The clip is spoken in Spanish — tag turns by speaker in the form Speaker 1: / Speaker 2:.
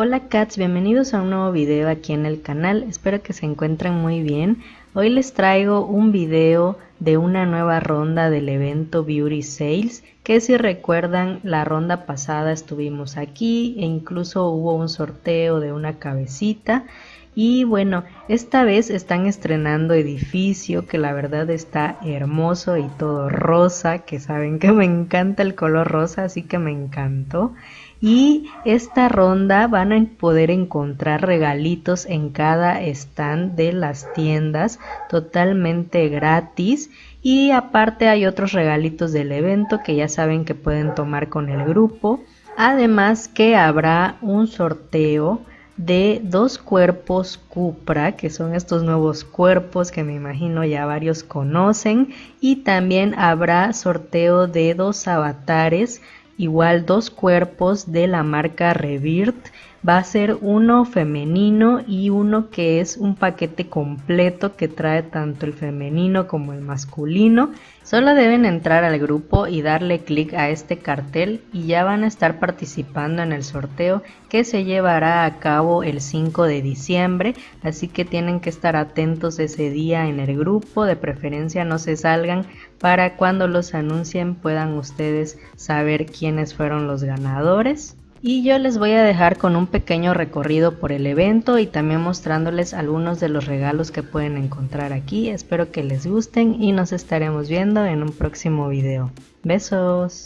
Speaker 1: Hola cats, bienvenidos a un nuevo video aquí en el canal, espero que se encuentren muy bien. Hoy les traigo un video de una nueva ronda del evento Beauty Sales, que si recuerdan la ronda pasada estuvimos aquí e incluso hubo un sorteo de una cabecita. Y bueno, esta vez están estrenando edificio que la verdad está hermoso y todo rosa, que saben que me encanta el color rosa, así que me encantó. Y esta ronda van a poder encontrar regalitos en cada stand de las tiendas totalmente gratis. Y aparte hay otros regalitos del evento que ya saben que pueden tomar con el grupo. Además que habrá un sorteo de dos cuerpos Cupra, que son estos nuevos cuerpos que me imagino ya varios conocen. Y también habrá sorteo de dos avatares igual dos cuerpos de la marca Revirt va a ser uno femenino y uno que es un paquete completo que trae tanto el femenino como el masculino. Solo deben entrar al grupo y darle clic a este cartel y ya van a estar participando en el sorteo que se llevará a cabo el 5 de diciembre. Así que tienen que estar atentos ese día en el grupo, de preferencia no se salgan para cuando los anuncien puedan ustedes saber quiénes fueron los ganadores y yo les voy a dejar con un pequeño recorrido por el evento y también mostrándoles algunos de los regalos que pueden encontrar aquí. Espero que les gusten y nos estaremos viendo en un próximo video. Besos.